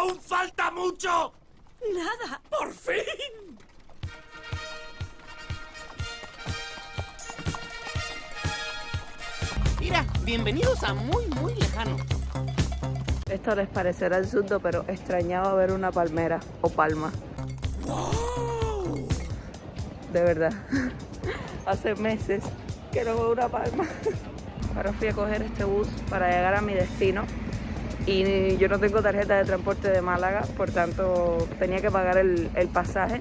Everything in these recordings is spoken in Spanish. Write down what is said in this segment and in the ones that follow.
¡Aún falta mucho! Nada. ¡Por fin! Mira, bienvenidos a muy, muy lejano. Esto les parecerá absurdo, pero extrañaba ver una palmera o palma. De verdad. Hace meses que no veo una palma. Ahora fui a coger este bus para llegar a mi destino y yo no tengo tarjeta de transporte de Málaga, por tanto tenía que pagar el, el pasaje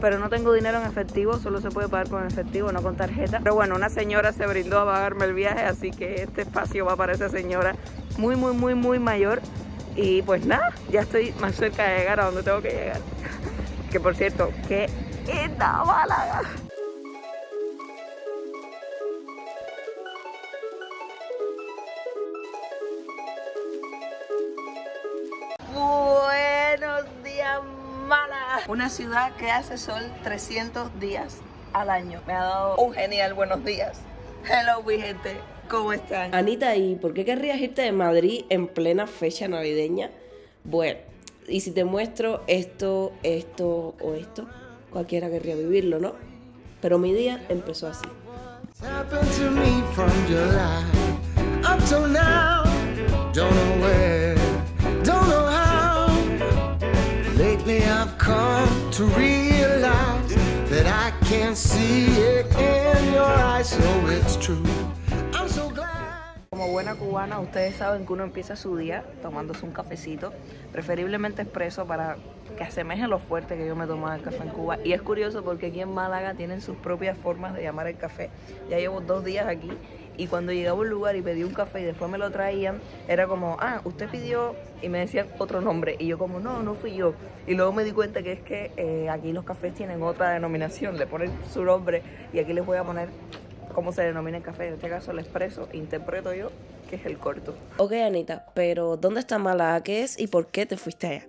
pero no tengo dinero en efectivo, solo se puede pagar con efectivo, no con tarjeta. Pero bueno, una señora se brindó a pagarme el viaje, así que este espacio va para esa señora muy, muy, muy, muy mayor. Y pues nada, ya estoy más cerca de llegar a donde tengo que llegar. Que por cierto, qué linda Málaga. Una ciudad que hace sol 300 días al año. Me ha dado un genial buenos días. Hello, mi gente. ¿Cómo están? Anita, ¿y por qué querrías irte de Madrid en plena fecha navideña? Bueno, y si te muestro esto, esto o esto, cualquiera querría vivirlo, ¿no? Pero mi día empezó así. Buena cubana, ustedes saben que uno empieza su día tomándose un cafecito, preferiblemente expreso para que asemeje lo fuerte que yo me tomaba el café en Cuba. Y es curioso porque aquí en Málaga tienen sus propias formas de llamar el café. Ya llevo dos días aquí y cuando llegaba a un lugar y pedí un café y después me lo traían, era como, ah, usted pidió y me decían otro nombre. Y yo como, no, no fui yo. Y luego me di cuenta que es que eh, aquí los cafés tienen otra denominación, le ponen su nombre y aquí les voy a poner cómo se denomina el café. En este caso el expreso, interpreto yo que es el corto. Ok, Anita, pero ¿dónde está Málaga? ¿Qué es y por qué te fuiste allá?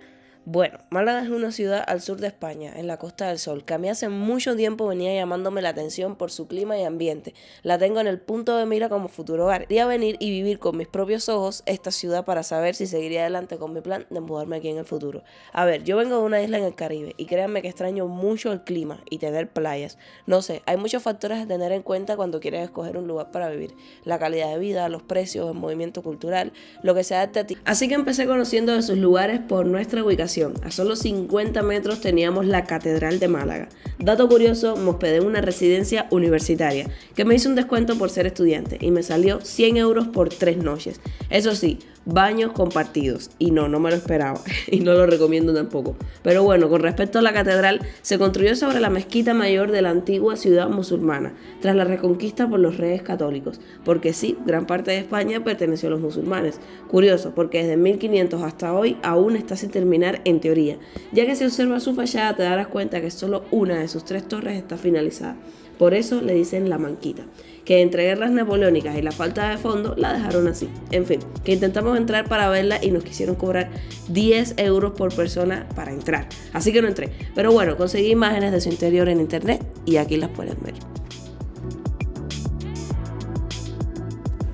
Bueno, Málaga es una ciudad al sur de España, en la Costa del Sol, que a mí hace mucho tiempo venía llamándome la atención por su clima y ambiente. La tengo en el punto de mira como futuro hogar. Quería venir y vivir con mis propios ojos esta ciudad para saber si seguiría adelante con mi plan de mudarme aquí en el futuro. A ver, yo vengo de una isla en el Caribe y créanme que extraño mucho el clima y tener playas. No sé, hay muchos factores a tener en cuenta cuando quieres escoger un lugar para vivir. La calidad de vida, los precios, el movimiento cultural, lo que se adapte a ti. Así que empecé conociendo de sus lugares por nuestra ubicación. A solo 50 metros teníamos la Catedral de Málaga. Dato curioso, me hospedé en una residencia universitaria que me hizo un descuento por ser estudiante y me salió 100 euros por tres noches. Eso sí, baños compartidos. Y no, no me lo esperaba. Y no lo recomiendo tampoco. Pero bueno, con respecto a la catedral, se construyó sobre la mezquita mayor de la antigua ciudad musulmana, tras la reconquista por los reyes católicos. Porque sí, gran parte de España perteneció a los musulmanes. Curioso, porque desde 1500 hasta hoy aún está sin terminar en teoría. Ya que si observas su fachada te darás cuenta que solo una de sus tres torres está finalizada. Por eso le dicen la manquita, que entre guerras napoleónicas y la falta de fondo la dejaron así. En fin, que intentamos entrar para verla y nos quisieron cobrar 10 euros por persona para entrar. Así que no entré. Pero bueno, conseguí imágenes de su interior en internet y aquí las pueden ver.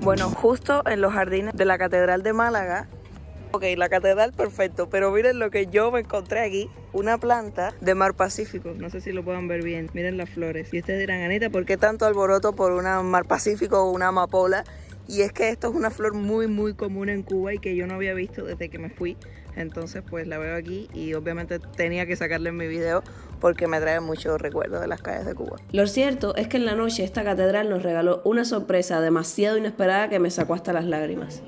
Bueno, justo en los jardines de la Catedral de Málaga. Ok, la catedral perfecto, pero miren lo que yo me encontré aquí. Una planta de mar Pacífico. No sé si lo puedan ver bien. Miren las flores. Y ustedes dirán, Anita, ¿por qué tanto alboroto por una mar Pacífico o una amapola? Y es que esto es una flor muy, muy común en Cuba y que yo no había visto desde que me fui. Entonces, pues la veo aquí y obviamente tenía que sacarle en mi video porque me trae muchos recuerdos de las calles de Cuba. Lo cierto es que en la noche esta catedral nos regaló una sorpresa demasiado inesperada que me sacó hasta las lágrimas.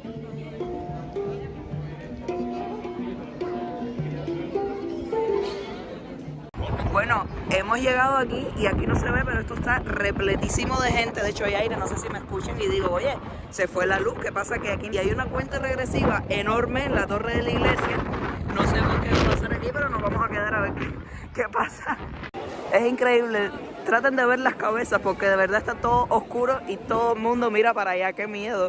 Bueno, hemos llegado aquí y aquí no se ve, pero esto está repletísimo de gente. De hecho, hay aire, no sé si me escuchan y digo, oye, se fue la luz. ¿Qué pasa? Que aquí y hay una cuenta regresiva enorme en la torre de la iglesia. No sé qué va a pasar aquí, pero nos vamos a quedar a ver qué, qué pasa. Es increíble. Traten de ver las cabezas porque de verdad está todo oscuro y todo el mundo mira para allá. ¡Qué miedo!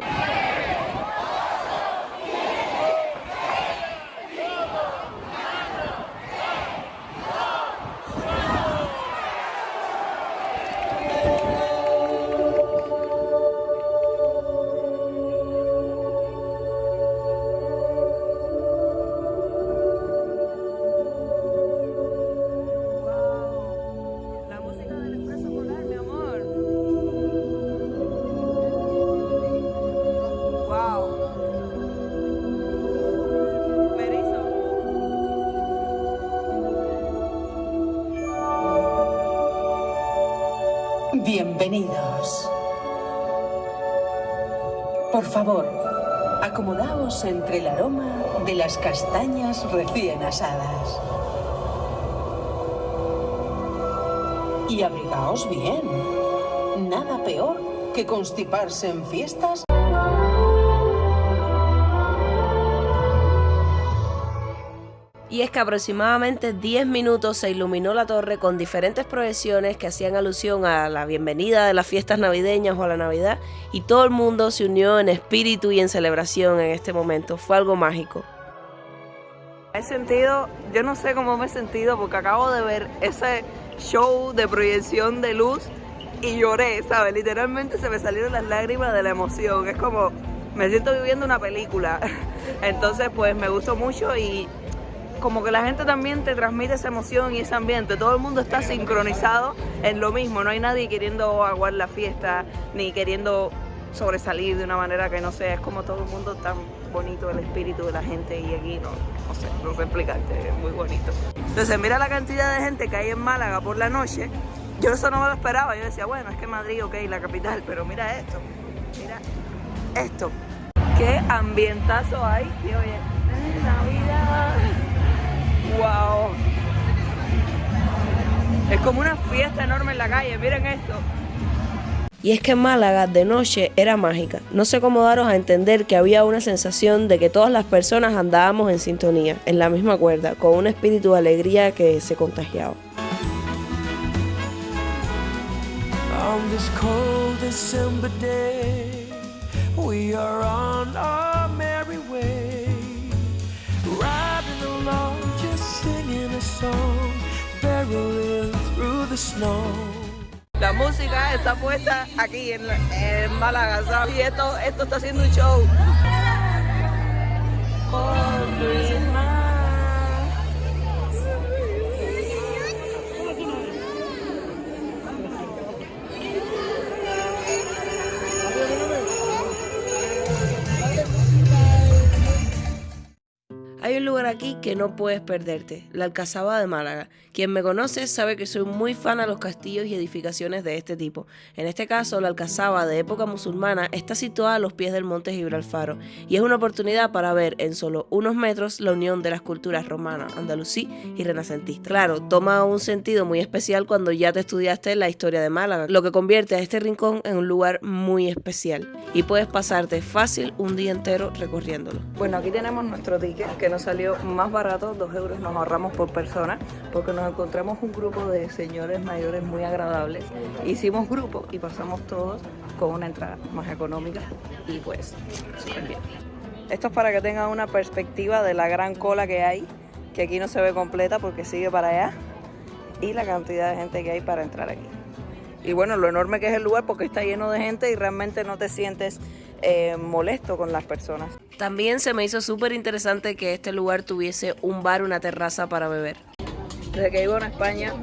Bienvenidos. Por favor, acomodaos entre el aroma de las castañas recién asadas. Y abrigaos bien. Nada peor que constiparse en fiestas Y es que aproximadamente 10 minutos se iluminó la torre con diferentes proyecciones que hacían alusión a la bienvenida de las fiestas navideñas o a la Navidad y todo el mundo se unió en espíritu y en celebración en este momento. Fue algo mágico. He sentido, yo no sé cómo me he sentido porque acabo de ver ese show de proyección de luz y lloré, ¿sabes? Literalmente se me salieron las lágrimas de la emoción. Es como, me siento viviendo una película. Entonces, pues me gustó mucho y como que la gente también te transmite esa emoción y ese ambiente. Todo el mundo está sincronizado en lo mismo. No hay nadie queriendo aguar la fiesta ni queriendo sobresalir de una manera que no sea. Es como todo el mundo tan bonito el espíritu de la gente y aquí no, sé, no sé explicarte, es muy bonito. Entonces mira la cantidad de gente que hay en Málaga por la noche. Yo eso no me lo esperaba. Yo decía, bueno, es que Madrid, ok, la capital, pero mira esto, mira esto. Qué ambientazo hay. Y oye, Navidad. Wow. Es como una fiesta enorme en la calle, miren esto. Y es que Málaga de noche era mágica. No sé cómo daros a entender que había una sensación de que todas las personas andábamos en sintonía, en la misma cuerda, con un espíritu de alegría que se contagiaba. On this cold December day, we are on our La música está puesta aquí en, en Málaga, ¿sabes? Y esto, esto está haciendo un show. Un lugar aquí que no puedes perderte, la Alcazaba de Málaga. Quien me conoce sabe que soy muy fan a los castillos y edificaciones de este tipo. En este caso, la Alcazaba de época musulmana está situada a los pies del monte Gibralfaro y es una oportunidad para ver en solo unos metros la unión de las culturas romana, andalusí y renacentista. Claro, toma un sentido muy especial cuando ya te estudiaste la historia de Málaga, lo que convierte a este rincón en un lugar muy especial y puedes pasarte fácil un día entero recorriéndolo. Bueno, aquí tenemos nuestro ticket que nos salió más barato, dos euros nos ahorramos por persona, porque nos encontramos un grupo de señores mayores muy agradables. Hicimos grupo y pasamos todos con una entrada más económica y pues súper bien. Esto es para que tengan una perspectiva de la gran cola que hay, que aquí no se ve completa porque sigue para allá, y la cantidad de gente que hay para entrar aquí. Y bueno, lo enorme que es el lugar porque está lleno de gente y realmente no te sientes eh, molesto con las personas. También se me hizo súper interesante que este lugar tuviese un bar, una terraza para beber. Desde que vivo en España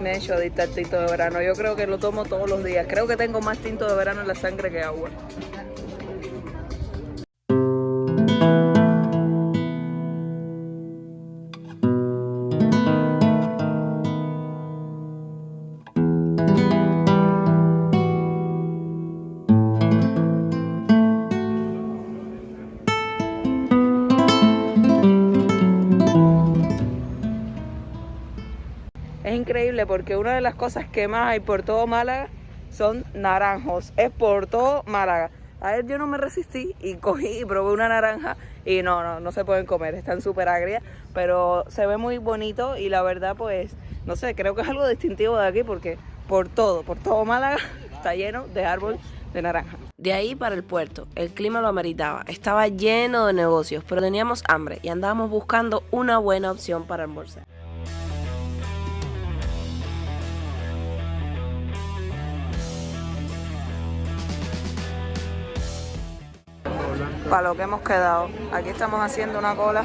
me he hecho adicta al tinto de verano. Yo creo que lo tomo todos los días. Creo que tengo más tinto de verano en la sangre que agua. Porque una de las cosas que más hay por todo Málaga son naranjos. Es por todo Málaga. A ver, yo no me resistí y cogí y probé una naranja y no, no, no se pueden comer, están súper agrias, pero se ve muy bonito y la verdad pues, no sé, creo que es algo distintivo de aquí porque por todo, por todo Málaga está lleno de árbol de naranja. De ahí para el puerto, el clima lo ameritaba, estaba lleno de negocios, pero teníamos hambre y andábamos buscando una buena opción para almorzar. Para lo que hemos quedado. Aquí estamos haciendo una cola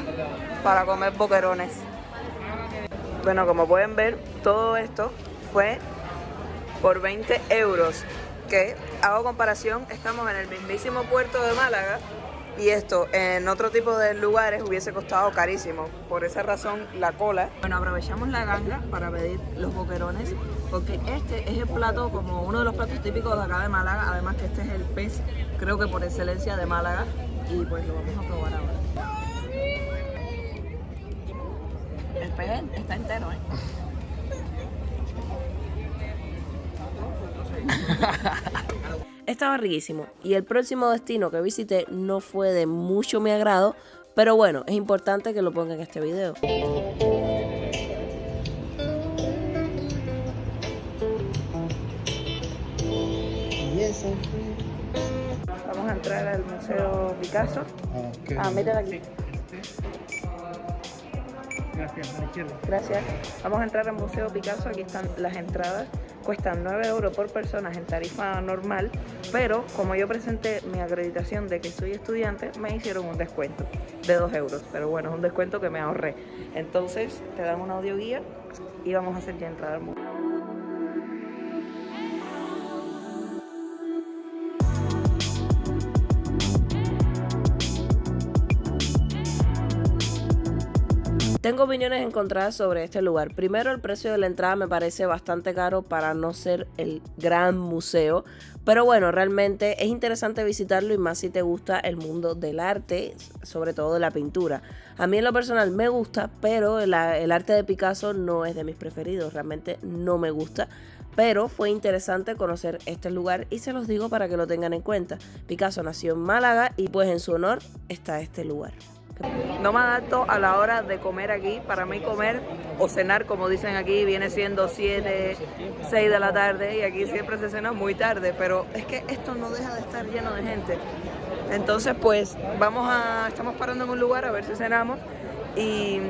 para comer boquerones. Bueno, como pueden ver, todo esto fue por 20 euros. Que hago comparación, estamos en el mismísimo puerto de Málaga Y esto en otro tipo de lugares hubiese costado carísimo. Por esa razón, la cola. Bueno, aprovechamos la ganga para pedir los boquerones, porque este es el plato, como uno de los platos típicos de acá de Málaga. Además, que este es el pez, creo que por excelencia de Málaga. Y pues lo vamos a probar ahora. El pez está entero, ¿eh? Estaba riquísimo y el próximo destino que visité no fue de mucho mi agrado, pero bueno, es importante que lo ponga en este video. Vamos a entrar al Museo Picasso. Ah, mira aquí. Gracias. Vamos a entrar al Museo Picasso. Aquí están las entradas. Cuestan 9 euros por persona en tarifa normal, pero como yo presenté mi acreditación de que soy estudiante, me hicieron un descuento de 2 euros. Pero bueno, es un descuento que me ahorré. Entonces, te dan una audioguía y vamos a hacer ya entrada al museo. Tengo opiniones encontradas sobre este lugar. Primero, el precio de la entrada me parece bastante caro para no ser el gran museo. Pero bueno, realmente es interesante visitarlo y más si te gusta el mundo del arte, sobre todo de la pintura. A mí en lo personal me gusta, pero el, arte de Picasso no es de mis preferidos. Realmente no me gusta pero fue interesante conocer este lugar y se los digo para que lo tengan en cuenta. Picasso nació en Málaga y pues en su honor está este lugar. No me adapto a la hora de comer aquí. Para mí comer o cenar, como dicen aquí, viene siendo 7, 6 de la tarde y aquí siempre se cena muy tarde, pero es que esto no deja de estar lleno de gente. Entonces, pues vamos a, estamos parando en un lugar a ver si cenamos y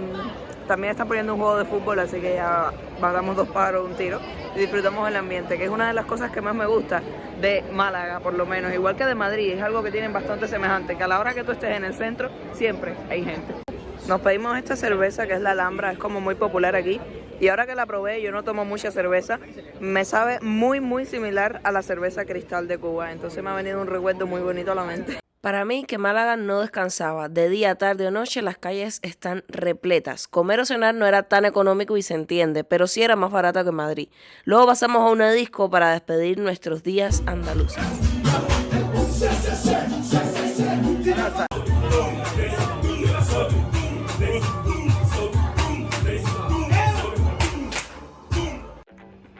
también están poniendo un juego de fútbol, así que ya damos dos paros, un tiro y disfrutamos el ambiente, que es una de las cosas que más me gusta de Málaga, por lo menos, igual que de Madrid, es algo que tienen bastante semejante, que a la hora que tú estés en el centro, siempre hay gente. Nos pedimos esta cerveza que es la Alhambra, es como muy popular aquí. Y ahora que la probé, yo no tomo mucha cerveza, me sabe muy muy similar a la cerveza cristal de Cuba. Entonces me ha venido un recuerdo muy bonito a la mente. Para mí, que Málaga no descansaba. De día, tarde o noche, las calles están repletas. Comer o cenar no era tan económico y se entiende, pero sí era más barato que Madrid. Luego pasamos a una disco para despedir nuestros días andaluces.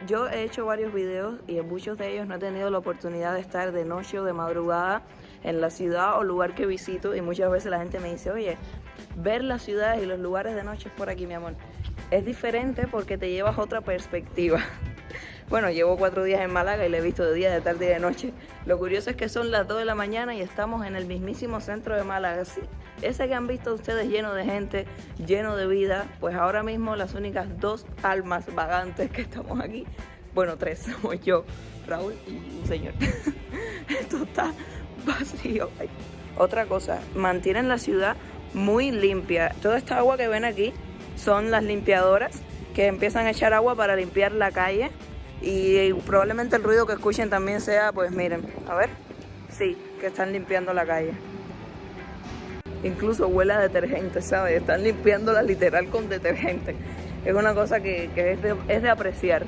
Yo he hecho varios videos y en muchos de ellos no he tenido la oportunidad de estar de noche o de madrugada en la ciudad o lugar que visito y muchas veces la gente me dice, oye, ver las ciudades y los lugares de noche es por aquí, mi amor. Es diferente porque te llevas otra perspectiva. Bueno, llevo cuatro días en Málaga y le he visto de día, de tarde y de noche. Lo curioso es que son las 2 de la mañana y estamos en el mismísimo centro de Málaga. Sí, ese que han visto ustedes lleno de gente, lleno de vida, pues ahora mismo las únicas dos almas vagantes que estamos aquí, bueno, tres, somos yo, Raúl y un señor. Esto está vacío. Otra cosa, mantienen la ciudad muy limpia. Toda esta agua que ven aquí son las limpiadoras que empiezan a echar agua para limpiar la calle y probablemente el ruido que escuchen también sea, pues miren, a ver, sí, que están limpiando la calle. Incluso huele a detergente, ¿sabes? Están limpiándola literal con detergente. Es una cosa que, que es, es de apreciar.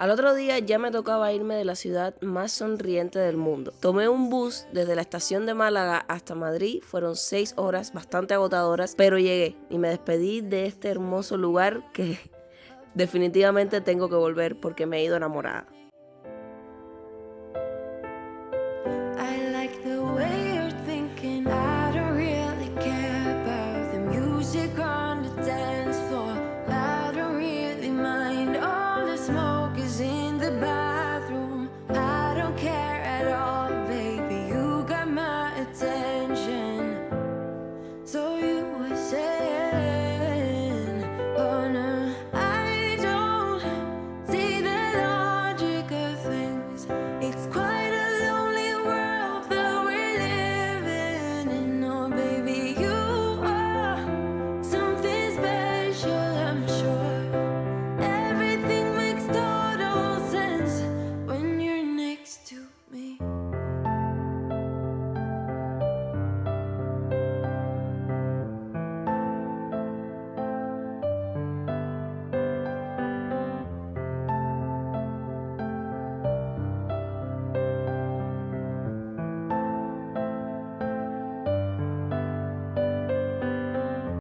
Al otro día ya me tocaba irme de la ciudad más sonriente del mundo. Tomé un bus desde la estación de Málaga hasta Madrid. Fueron seis horas bastante agotadoras, pero llegué y me despedí de este hermoso lugar que definitivamente tengo que volver porque me he ido enamorada.